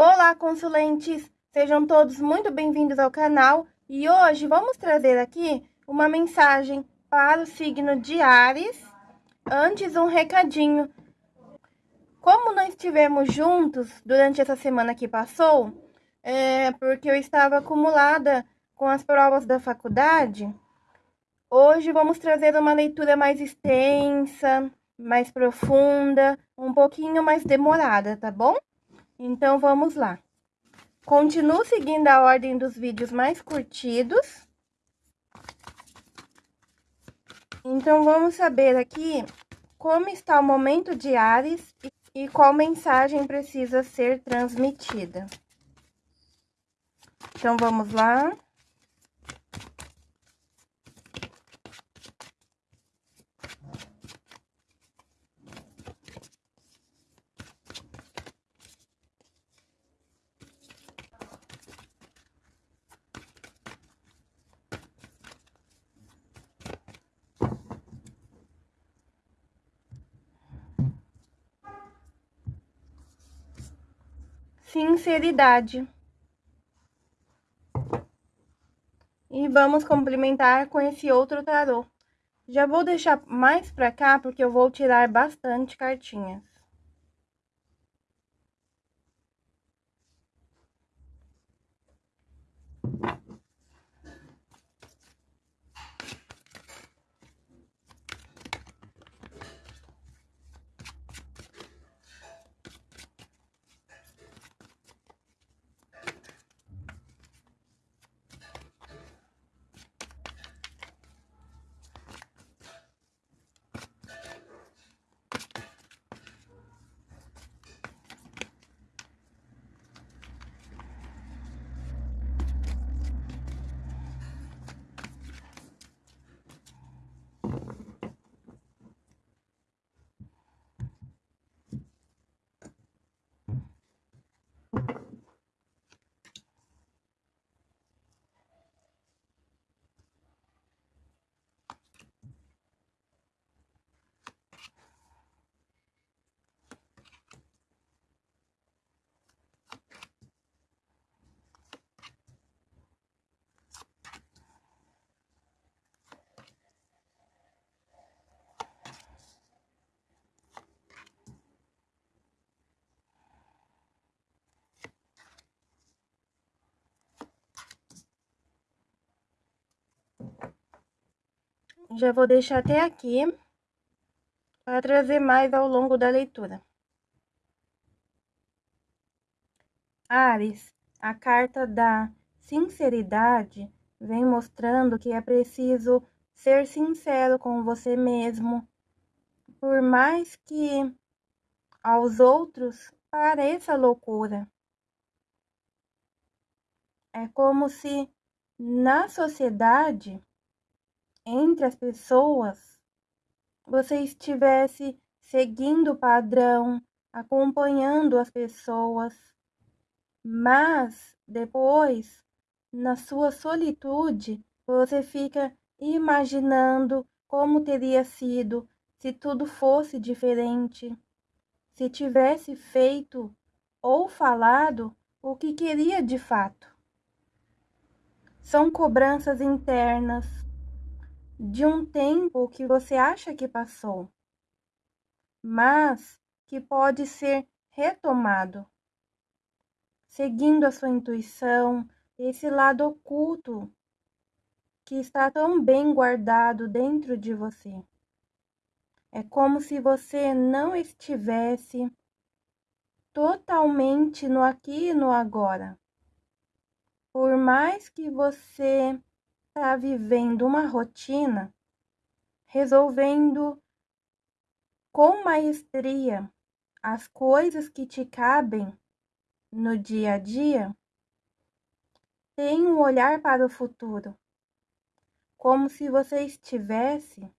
Olá, consulentes! Sejam todos muito bem-vindos ao canal e hoje vamos trazer aqui uma mensagem para o signo de Ares. Antes, um recadinho. Como não estivemos juntos durante essa semana que passou, é porque eu estava acumulada com as provas da faculdade, hoje vamos trazer uma leitura mais extensa, mais profunda, um pouquinho mais demorada, tá bom? Então, vamos lá. Continuo seguindo a ordem dos vídeos mais curtidos. Então, vamos saber aqui como está o momento de Ares e qual mensagem precisa ser transmitida. Então, vamos lá. Sinceridade. E vamos complementar com esse outro tarô. Já vou deixar mais pra cá, porque eu vou tirar bastante cartinhas. Já vou deixar até aqui para trazer mais ao longo da leitura. Ares, a carta da sinceridade vem mostrando que é preciso ser sincero com você mesmo, por mais que aos outros pareça loucura. É como se na sociedade entre as pessoas, você estivesse seguindo o padrão, acompanhando as pessoas, mas depois, na sua solitude, você fica imaginando como teria sido se tudo fosse diferente, se tivesse feito ou falado o que queria de fato. São cobranças internas, de um tempo que você acha que passou, mas que pode ser retomado, seguindo a sua intuição, esse lado oculto que está tão bem guardado dentro de você. É como se você não estivesse totalmente no aqui e no agora. Por mais que você está vivendo uma rotina, resolvendo com maestria as coisas que te cabem no dia a dia, tem um olhar para o futuro, como se você estivesse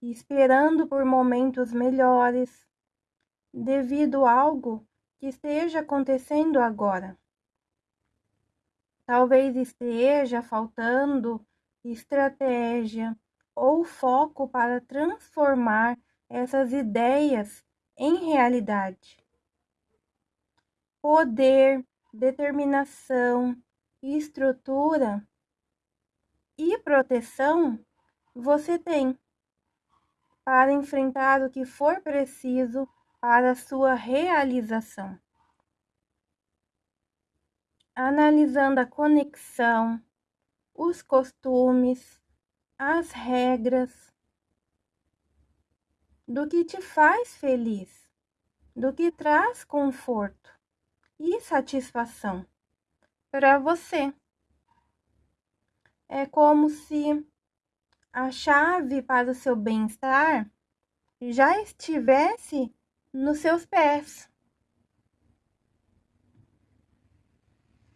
esperando por momentos melhores, devido a algo que esteja acontecendo agora. Talvez esteja faltando estratégia ou foco para transformar essas ideias em realidade. poder, determinação, estrutura e proteção você tem para enfrentar o que for preciso para sua realização. Analisando a conexão, os costumes, as regras do que te faz feliz, do que traz conforto e satisfação para você. É como se a chave para o seu bem-estar já estivesse nos seus pés.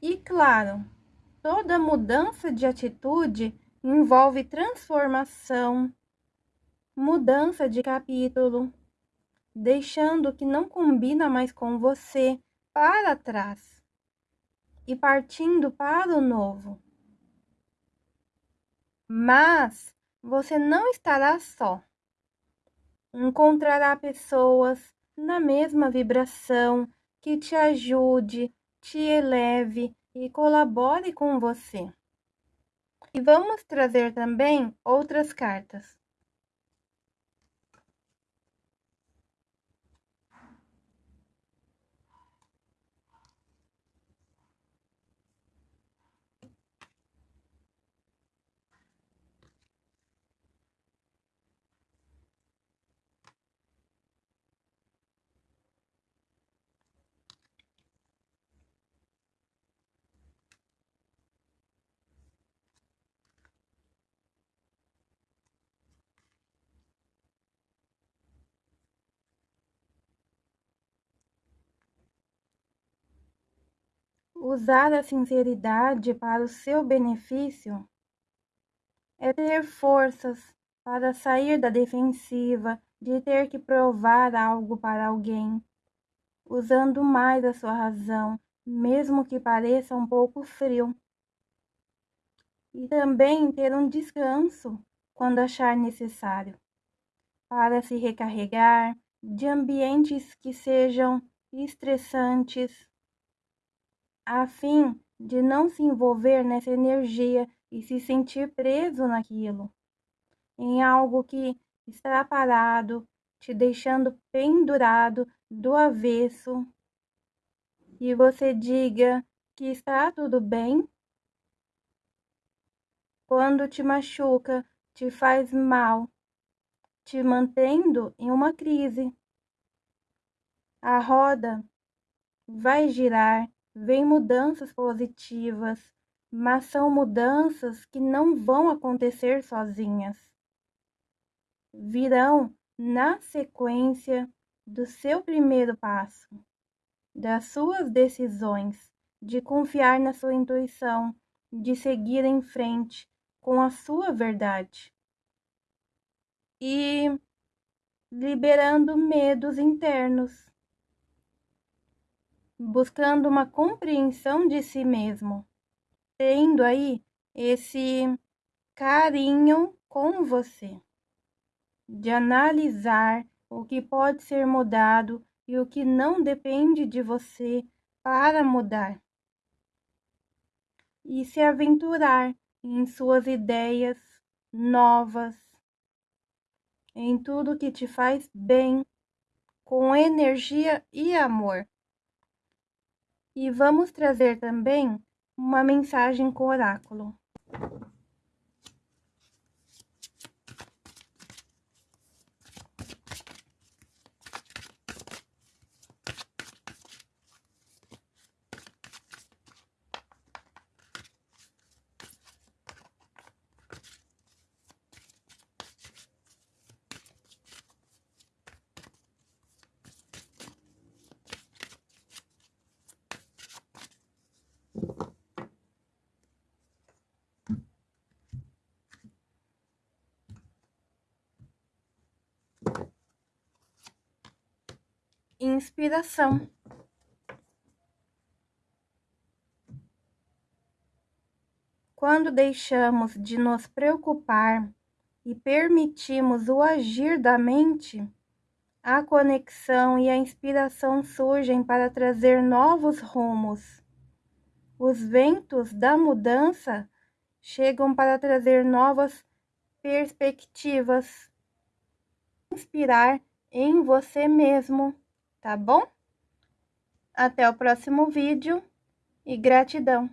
E claro, toda mudança de atitude envolve transformação, mudança de capítulo, deixando o que não combina mais com você para trás e partindo para o novo. Mas você não estará só. Encontrará pessoas na mesma vibração que te ajude, te eleve e colabore com você. E vamos trazer também outras cartas. Usar a sinceridade para o seu benefício é ter forças para sair da defensiva de ter que provar algo para alguém, usando mais a sua razão, mesmo que pareça um pouco frio. E também ter um descanso quando achar necessário, para se recarregar de ambientes que sejam estressantes a fim de não se envolver nessa energia e se sentir preso naquilo, em algo que está parado, te deixando pendurado do avesso, e você diga que está tudo bem. Quando te machuca, te faz mal, te mantendo em uma crise. A roda vai girar vem mudanças positivas, mas são mudanças que não vão acontecer sozinhas. Virão na sequência do seu primeiro passo, das suas decisões, de confiar na sua intuição, de seguir em frente com a sua verdade. E liberando medos internos buscando uma compreensão de si mesmo, tendo aí esse carinho com você, de analisar o que pode ser mudado e o que não depende de você para mudar. E se aventurar em suas ideias novas, em tudo que te faz bem, com energia e amor. E vamos trazer também uma mensagem com oráculo. Inspiração. Quando deixamos de nos preocupar e permitimos o agir da mente, a conexão e a inspiração surgem para trazer novos rumos. Os ventos da mudança chegam para trazer novas perspectivas. Inspirar em você mesmo, tá bom? Até o próximo vídeo e gratidão!